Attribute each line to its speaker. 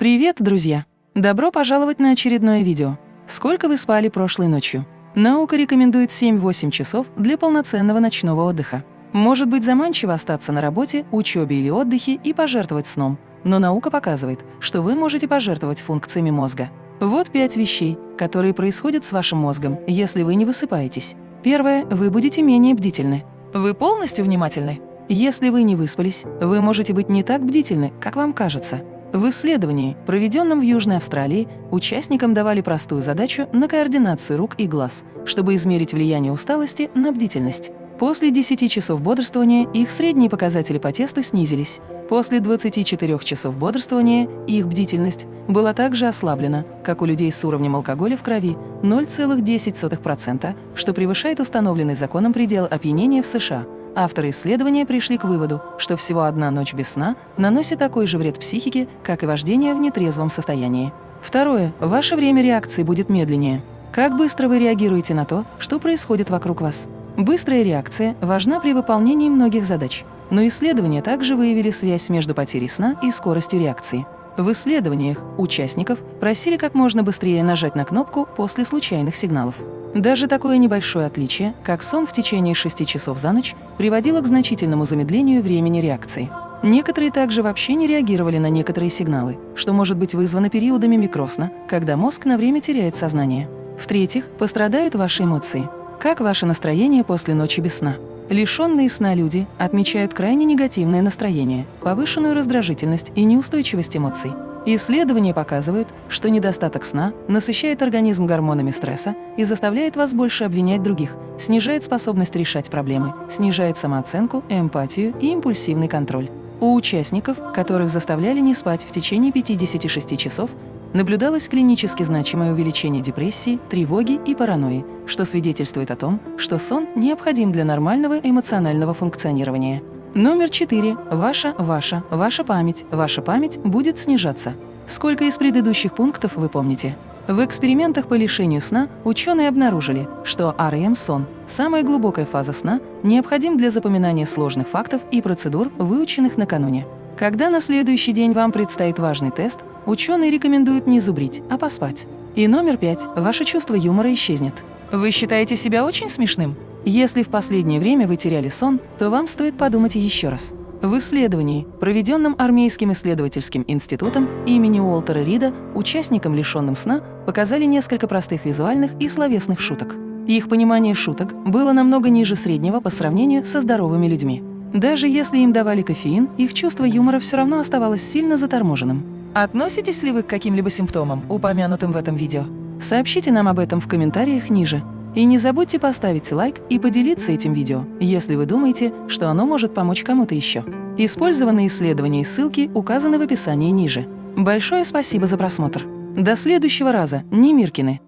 Speaker 1: Привет, друзья! Добро пожаловать на очередное видео. Сколько вы спали прошлой ночью? Наука рекомендует 7-8 часов для полноценного ночного отдыха. Может быть заманчиво остаться на работе, учебе или отдыхе и пожертвовать сном, но наука показывает, что вы можете пожертвовать функциями мозга. Вот пять вещей, которые происходят с вашим мозгом, если вы не высыпаетесь. Первое – вы будете менее бдительны. Вы полностью внимательны? Если вы не выспались, вы можете быть не так бдительны, как вам кажется. В исследовании, проведенном в Южной Австралии, участникам давали простую задачу на координацию рук и глаз, чтобы измерить влияние усталости на бдительность. После 10 часов бодрствования их средние показатели по тесту снизились. После 24 часов бодрствования их бдительность была также ослаблена, как у людей с уровнем алкоголя в крови 0,10%, что превышает установленный законом предел опьянения в США – Авторы исследования пришли к выводу, что всего одна ночь без сна наносит такой же вред психике, как и вождение в нетрезвом состоянии. Второе. Ваше время реакции будет медленнее. Как быстро вы реагируете на то, что происходит вокруг вас? Быстрая реакция важна при выполнении многих задач, но исследования также выявили связь между потерей сна и скоростью реакции. В исследованиях участников просили как можно быстрее нажать на кнопку после случайных сигналов. Даже такое небольшое отличие, как сон в течение 6 часов за ночь, приводило к значительному замедлению времени реакции. Некоторые также вообще не реагировали на некоторые сигналы, что может быть вызвано периодами микросна, когда мозг на время теряет сознание. В-третьих, пострадают ваши эмоции. Как ваше настроение после ночи без сна? Лишенные сна люди отмечают крайне негативное настроение, повышенную раздражительность и неустойчивость эмоций. Исследования показывают, что недостаток сна насыщает организм гормонами стресса и заставляет вас больше обвинять других, снижает способность решать проблемы, снижает самооценку, эмпатию и импульсивный контроль. У участников, которых заставляли не спать в течение 56 часов, наблюдалось клинически значимое увеличение депрессии, тревоги и паранойи, что свидетельствует о том, что сон необходим для нормального эмоционального функционирования. Номер четыре. Ваша, ваша, ваша память. Ваша память будет снижаться. Сколько из предыдущих пунктов вы помните? В экспериментах по лишению сна ученые обнаружили, что REM-сон, самая глубокая фаза сна, необходим для запоминания сложных фактов и процедур, выученных накануне. Когда на следующий день вам предстоит важный тест, ученые рекомендуют не зубрить, а поспать. И номер пять. Ваше чувство юмора исчезнет. Вы считаете себя очень смешным? Если в последнее время вы теряли сон, то вам стоит подумать еще раз. В исследовании, проведенном Армейским исследовательским институтом имени Уолтера Рида, участникам, лишенным сна, показали несколько простых визуальных и словесных шуток. Их понимание шуток было намного ниже среднего по сравнению со здоровыми людьми. Даже если им давали кофеин, их чувство юмора все равно оставалось сильно заторможенным. Относитесь ли вы к каким-либо симптомам, упомянутым в этом видео? Сообщите нам об этом в комментариях ниже. И не забудьте поставить лайк и поделиться этим видео, если вы думаете, что оно может помочь кому-то еще. Использованные исследования и ссылки указаны в описании ниже. Большое спасибо за просмотр. До следующего раза, Немиркины!